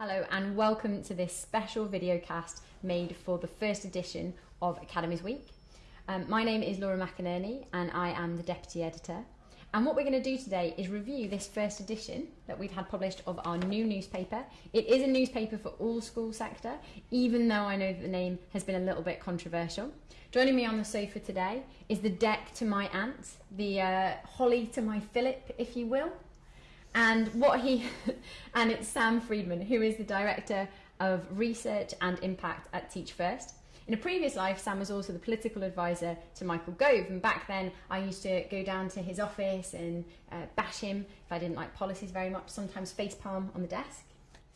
Hello and welcome to this special video cast made for the first edition of Academies Week. Um, my name is Laura McInerney and I am the Deputy Editor. And what we're going to do today is review this first edition that we've had published of our new newspaper. It is a newspaper for all school sector, even though I know that the name has been a little bit controversial. Joining me on the sofa today is the Dec to my Ant, the uh, Holly to my Phillip, if you will. And what he, and it's Sam Freedman, who is the Director of Research and Impact at Teach First. In a previous life, Sam was also the political advisor to Michael Gove, and back then I used to go down to his office and uh, bash him if I didn't like policies very much, sometimes facepalm on the desk.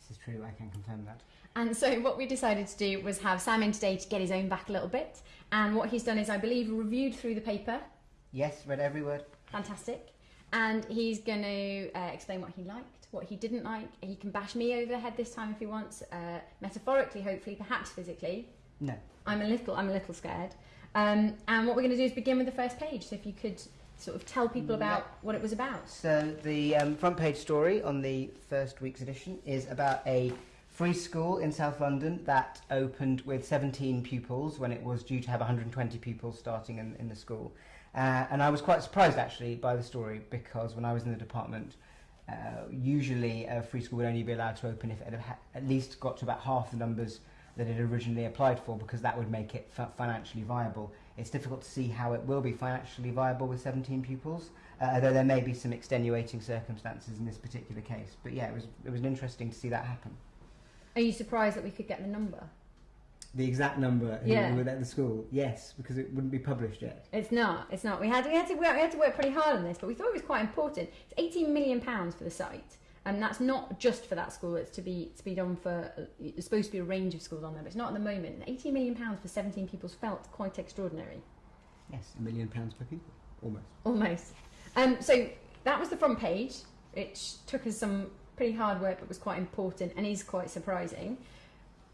This is true, I can confirm that. And so what we decided to do was have Sam in today to get his own back a little bit. And what he's done is, I believe, reviewed through the paper. Yes, read every word. Fantastic. And he's going to uh, explain what he liked, what he didn't like. He can bash me over the head this time if he wants, uh, metaphorically, hopefully, perhaps physically. No. I'm a little, I'm a little scared. Um, and what we're going to do is begin with the first page. So if you could sort of tell people about Yep. what it was about. So the um, front page story on the first week's edition is about a free school in South London that opened with 17 pupils when it was due to have 120 pupils starting in, in the school. Uh, and I was quite surprised actually by the story because when I was in the department, uh, usually a free school would only be allowed to open if it had at least got to about half the numbers that it originally applied for because that would make it fi- financially viable. It's difficult to see how it will be financially viable with 17 pupils, uh, although there may be some extenuating circumstances in this particular case. But yeah, it was it was interesting to see that happen. Are you surprised that we could get the number? The exact number who Yeah. were at the school, yes, because it wouldn't be published yet. It's not. It's not. We had we had to work, we had to work pretty hard on this, but we thought it was quite important. It's 18 million pounds for the site, and that's not just for that school. It's to be to be done for. uh, It's supposed to be a range of schools on there, but it's not at the moment. 18 million pounds for 17 pupils felt quite extraordinary. Yes, a million pounds per pupil, almost. Almost. Um, so that was the front page, which took us some pretty hard work, but was quite important and is quite surprising.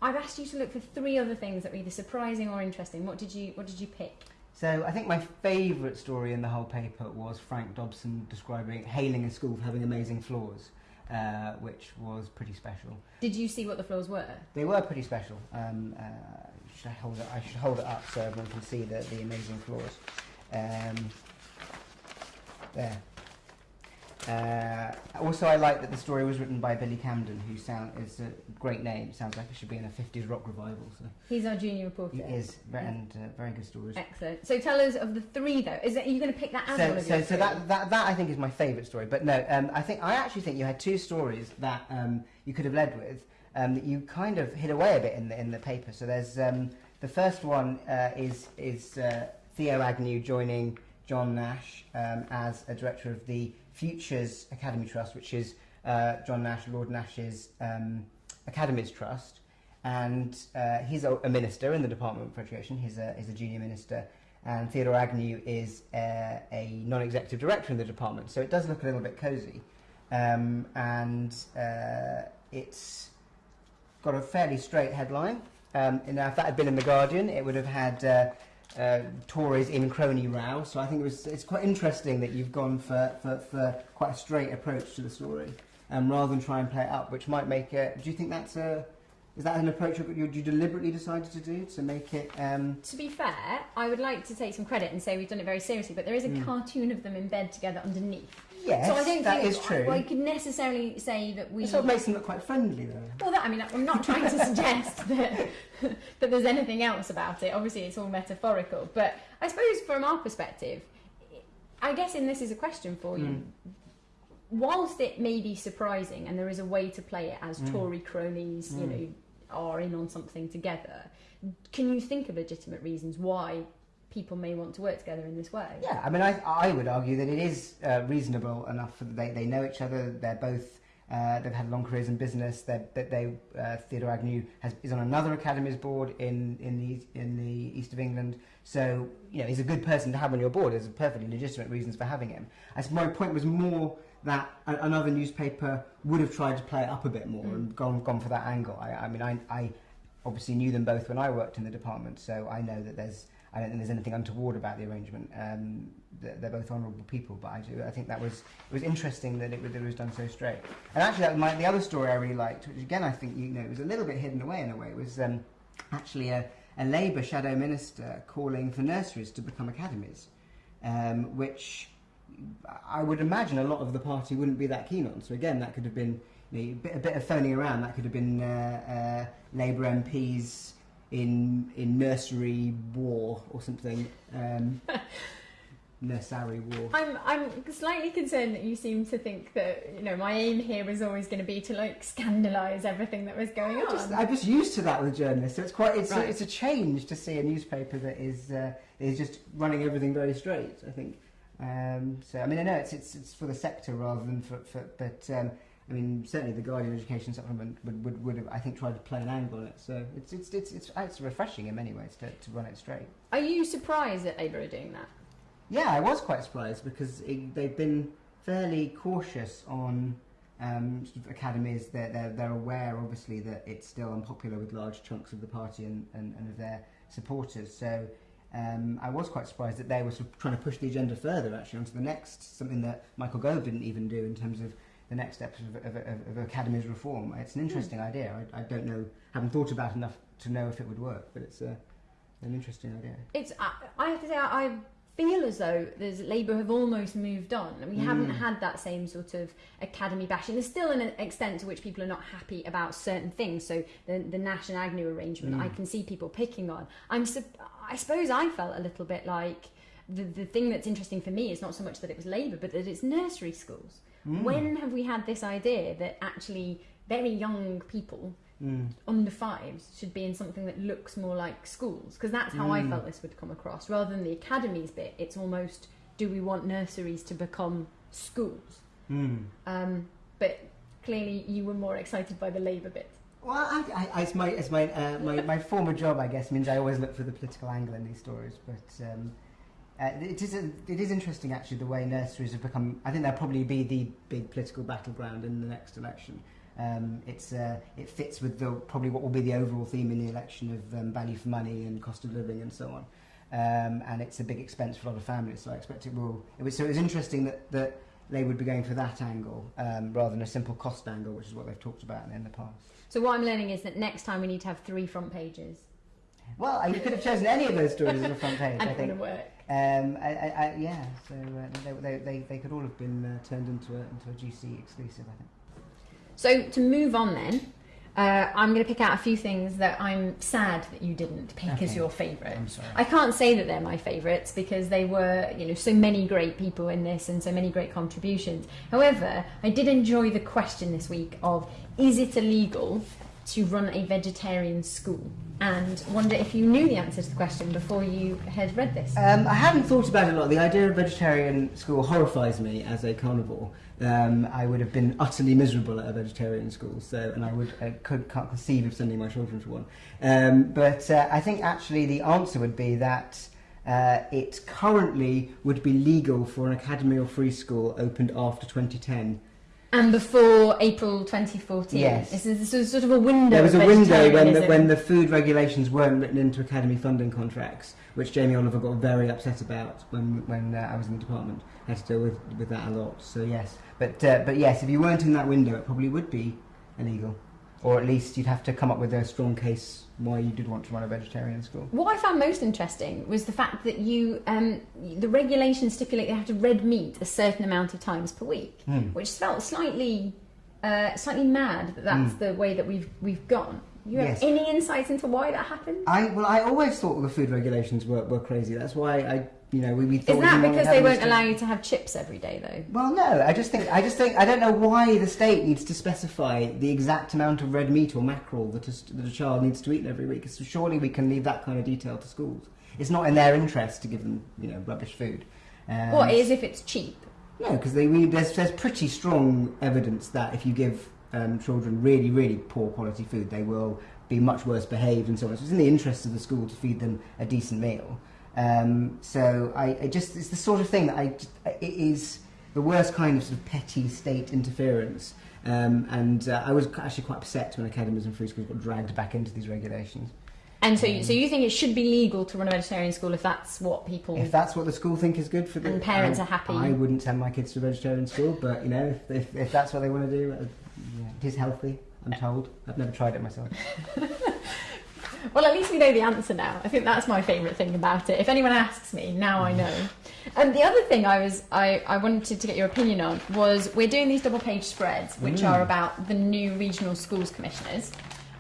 I've asked you to look for three other things that were either surprising or interesting. What did you What did you pick? So I think my favourite story in the whole paper was Frank Dobson describing hailing a school for having amazing floors, uh, which was pretty special. Did you see what the floors were? They were pretty special. Um, uh, should I hold it? I should hold it up so everyone can see the, the amazing floors. Um, there. Uh, also, I like that the story was written by Billy Camden, who sound is a great name. Sounds like it should be in a '50s rock revival. So He's our junior reporter. he is, and uh, very good stories. Excellent. So tell us of the three though. Is are you going to pick that as one So, of so, your so three? that, that that I think is my favourite story. But no, um, I think I actually think you had two stories that um, you could have led with um, that you kind of hid away a bit in the in the paper. So there's um, the first one uh, is is uh, Theo Agnew joining John Nash um, as a director of the Futures Academy Trust, which is uh, John Nash, Lord Nash's um, Academies Trust, and uh, he's a, a minister in the Department for Education. He's a he's a junior minister and Theodore Agnew is uh, a non-executive director in the department, so it does look a little bit cosy. Um, and uh, it's got a fairly straight headline. Um, now, if that had been in the Guardian, it would have had uh, Tories in crony row. So I think it was it's quite interesting that you've gone for, for, for quite a straight approach to the story, um, rather than try and play it up, which might make it. Do you think that's a is that an approach you, you deliberately decided to do to make it? Um, To be fair, I would like to take some credit and say we've done it very seriously, but there is a Mm. cartoon of them in bed together underneath. Yes, so I don't that think is true. I, I could necessarily say that we. It sort of makes them look quite friendly, though. Well, that, I mean, I'm not trying to suggest that, that there's anything else about it. Obviously, it's all metaphorical. But I suppose from our perspective, I guess, and this is a question for you, Mm. whilst it may be surprising and there is a way to play it as Mm. Tory cronies, you Mm. know, are in on something together, can you think of legitimate reasons why people may want to work together in this way? Yeah, I mean, I, I would argue that it is uh, reasonable enough that they, they know each other. They're both uh, they've had long careers in business. They're, that they uh, Theodore Agnew has, is on another academies board in in the in the east of England. So you know he's a good person to have on your board. There's perfectly legitimate reasons for having him. I suppose my point was more that another newspaper would have tried to play it up a bit more Mm. and gone gone for that angle. I, I mean, I, I obviously knew them both when I worked in the department, so I know that there's I don't think there's anything untoward about the arrangement. Um, they're, both honourable people, but I do. I think that was it was interesting that it, that it was done so straight. And actually, that was my, the other story I really liked, which again I think you know it was a little bit hidden away in a way, was um, actually a, a Labour shadow minister calling for nurseries to become academies, um, which I would imagine a lot of the party wouldn't be that keen on. So again, that could have been you know, a, bit, a bit of phoning around. That could have been uh, uh, Labour MPs in in nursery war or something. Um, nursery war. I'm I'm slightly concerned that you seem to think that you know my aim here was always going to be to like scandalise everything that was going I'm on. just, I'm just used to that with journalists. So it's quite it's, Right. a, it's a change to see a newspaper that is uh, is just running everything very straight. I think. Um, so I mean I know it's it's, it's for the sector rather than for, for but um, I mean certainly the Guardian Education Supplement would, would, would have I think tried to play an angle on it. So it's it's it's it's, it's refreshing in many ways to, to run it straight. Are you surprised that Labour are doing that? Yeah, I was quite surprised because it, they've been fairly cautious on um, sort of academies. They're, they're, they're aware, obviously, that it's still unpopular with large chunks of the party and, and, and of their supporters. So um, I was quite surprised that they were sort of trying to push the agenda further, actually, onto the next, something that Michael Gove didn't even do in terms of the next steps of, of, of, of academies reform. It's an interesting idea. I, I don't know, haven't thought about enough to know if it would work, but it's a, an interesting idea. It's I, I have to say I, I feel as though there's Labour have almost moved on. We haven't Mm. had that same sort of academy bashing. There's still an extent to which people are not happy about certain things. So the the Nash and Agnew arrangement, Mm. I can see people picking on. I'm I suppose I felt a little bit like. The, the thing that's interesting for me is not so much that it was Labour, but that it's nursery schools. Mm. When have we had this idea that actually very young people Mm. under fives should be in something that looks more like schools because that's how I Mm. felt this would come across rather than the academies bit it's almost do we want nurseries to become schools Mm. um, but clearly you were more excited by the labour bit Well, I, I, it's my, it's my, uh, my, my former job, I guess, means I always look for the political angle in these stories. But um, uh, it, is a, it is interesting, actually, the way nurseries have become. I think they'll probably be the big political battleground in the next election. Um, it's, uh, it fits with the, probably what will be the overall theme in the election of um, value for money and cost of living and so on. Um, and it's a big expense for a lot of families, so I expect it will. It was, so it was interesting that, that they would be going for that angle um, rather than a simple cost angle, which is what they've talked about in the past. so what I'm learning is that next time we need to have three front pages Well, you could have chosen any of those stories as a front page, I think. work Um, I, I, I, yeah, so uh, they, they, they, they could all have been uh, turned into a, into a GC exclusive, I think. So to move on then, uh, I'm going to pick out a few things that I'm sad that you didn't pick as your favourite. I'm sorry. I can't say that they're my favourites because they were, you know, so many great people in this and so many great contributions. However, I did enjoy the question this week of is it illegal to run a vegetarian school? And wonder if you knew the answer to the question before you had read this. Um, I haven't thought about it a lot. The idea of a vegetarian school horrifies me as a carnivore. Um, I would have been utterly miserable at a vegetarian school, so and I would I could can't conceive of sending my children to one. Um, but uh, I think actually the answer would be that uh, it currently would be legal for an academy or free school opened after 2010. And before April 2014. Yes. This is, this is sort of a window. There was a window when the, when the food regulations weren't written into academy funding contracts, which Jamie Oliver got very upset about when when uh, I was in the department. Had to deal with, with that a lot. So yes, but uh, but yes, if you weren't in that window, it probably would be illegal, or at least you'd have to come up with a strong case why you did want to run a vegetarian school. What I found most interesting was the fact that you, um, the regulations stipulate you have to red meat a certain amount of times per week, Hmm. which felt slightly, uh, slightly mad that that's Mm. the way that we've we've gone. You have Yes. any insights into why that happened? I well, I always thought the food regulations were, were crazy. That's why I, you know, we, we thought. Is that because they won't allow you to have chips every day though? Well, no. I just think I just think I don't know why the state needs to specify the exact amount of red meat or mackerel that a, that a child needs to eat every week. So surely we can leave that kind of detail to schools. It's not in their interest to give them, you know, rubbish food. Um, What is if it's cheap? No, because there's there's pretty strong evidence that if you give um, children really really poor quality food, they will be much worse behaved and so on. So it's in the interest of the school to feed them a decent meal. Um, so I, I just it's the sort of thing that I it is the worst kind of sort of petty state interference. Um, and uh, I was actually quite upset when academies and free schools got dragged back into these regulations. And so, you, so you think it should be legal to run a vegetarian school if that's what people If that's what the school think is good for the and parents I, are happy? I wouldn't send my kids to a vegetarian school, but you know, if, if, that's what they want to do, uh, it is healthy. I'm told. I've never tried it myself. Well, at least we know the answer now. I think that's my favourite thing about it. If anyone asks me, now I know. And the other thing I was I, I wanted to get your opinion on was we're doing these double page spreads, which Mm. are about the new regional schools commissioners.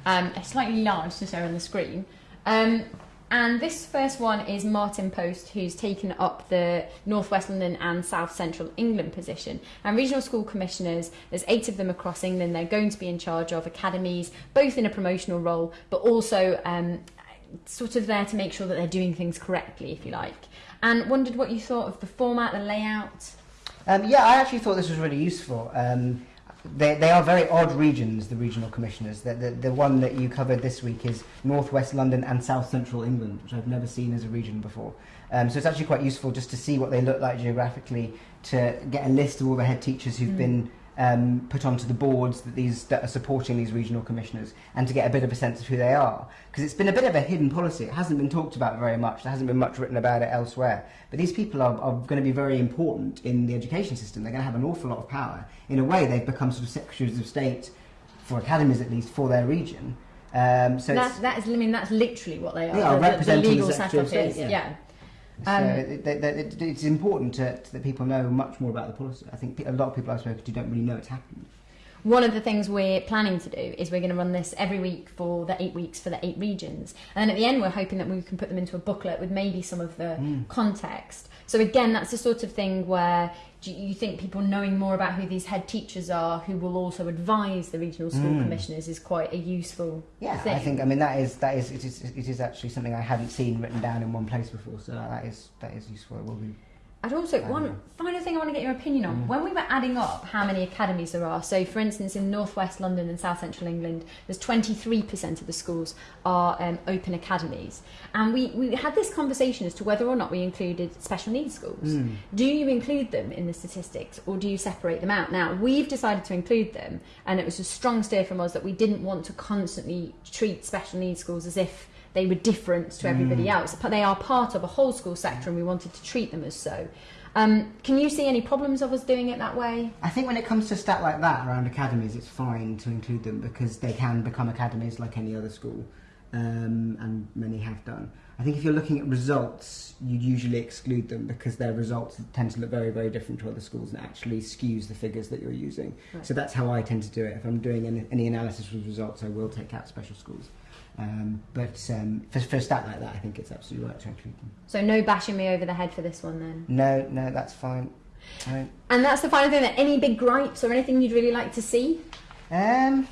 Um, it's slightly large to show on the screen. Um, and this first one is Martin Post, who's taken up the North West London and South Central England position. And regional school commissioners, there's eight of them across England. They're going to be in charge of academies, both in a promotional role, but also um, sort of there to make sure that they're doing things correctly, if you like. And wondered what you thought of the format, the layout. Um, yeah, I actually thought this was really useful. Um, they, they are very odd regions, the regional commissioners. The, the, the one that you covered this week is North West London and South Central England, which I've never seen as a region before. Um, so it's actually quite useful just to see what they look like geographically, to get a list of all the head teachers who've Mm. been um, put onto the boards that these that are supporting these regional commissioners, and to get a bit of a sense of who they are. Because it's been a bit of a hidden policy. It hasn't been talked about very much. There hasn't been much written about it elsewhere. But these people are, are going to be very important in the education system. They're going to have an awful lot of power. In a way, they've become sort of secretaries of state for academies, at least for their region. Um, so That, that is, I mean, that's literally what they are. They are the, representing the legal setup of is, yeah. yeah. Um, so it, it, it, it's important to, to, that people know much more about the policy. I think a lot of people I've spoken to don't really know it's happened. One of the things we're planning to do is we're going to run this every week for the eight weeks for the eight regions. And then at the end, we're hoping that we can put them into a booklet with maybe some of the Mm. context. So, again, that's the sort of thing where do you think people knowing more about who these head teachers are, who will also advise the regional school Mm. commissioners, is quite a useful Yeah, thing. I think I mean that is that is it is it is actually something I hadn't seen written down in one place before. So that is that is useful. It will be. I'd also Um, one final thing I want to get your opinion on. Mm. When we were adding up how many academies there are, so for instance in northwest London and south central England, there's 23% of the schools are um, open academies, and we we had this conversation as to whether or not we included special needs schools. Mm. Do you include them in the statistics or do you separate them out? Now, we've decided to include them, and it was a strong steer from us that we didn't want to constantly treat special needs schools as if they were different to everybody Mm. else. But they are part of a whole school sector, and we wanted to treat them as so. Um, can you see any problems of us doing it that way? I think when it comes to stat like that around academies, it's fine to include them because they can become academies like any other school, um, and many have done. I think if you're looking at results, you'd usually exclude them because their results tend to look very, very different to other schools and actually skews the figures that you're using. Right. So that's how I tend to do it. If I'm doing any, any analysis with results, I will take out special schools. Um, but um, for, for a stat like that, I think it's absolutely right to include them. So no bashing me over the head for this one then. No, no, that's fine. Right. And that's the final thing. That any big gripes or anything you'd really like to see? Um,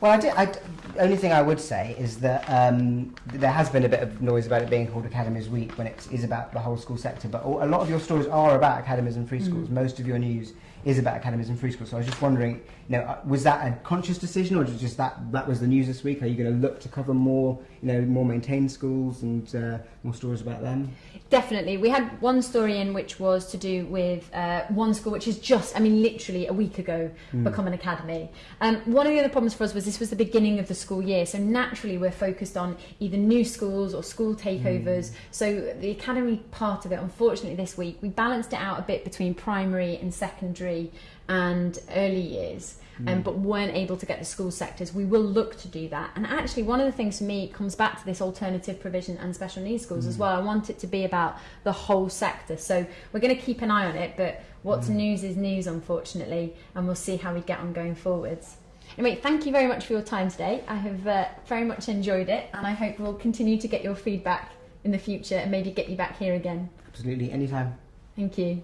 well, I did, I, only thing I would say is that um, there has been a bit of noise about it being called Academies Week when it is about the whole school sector, but a lot of your stories are about academies and free schools. Mm. Most of your news is about academies and free schools. So I was just wondering, you know, uh, was that a conscious decision, or just that that was the news this week? Are you going to look to cover more, you know, more maintained schools and uh, more stories about them? Definitely. We had one story in which was to do with uh, one school, which is just, I mean, literally a week ago, Mm. become an academy. Um, one of the other problems for us was this was the beginning of the school year, so naturally we're focused on either new schools or school takeovers. Mm. So the academy part of it, unfortunately, this week we balanced it out a bit between primary and secondary and early years. Um, Mm. but weren't able to get the school sectors. We will look to do that. And actually, one of the things for me comes back to this alternative provision and special needs schools as Mm. well. I want it to be about the whole sector. So we're going to keep an eye on it, but what's Mm. news is news, unfortunately, and we'll see how we get on going forwards. Anyway, thank you very much for your time today. I have uh, very much enjoyed it, and I hope we'll continue to get your feedback in the future and maybe get you back here again. Absolutely, anytime. Thank you.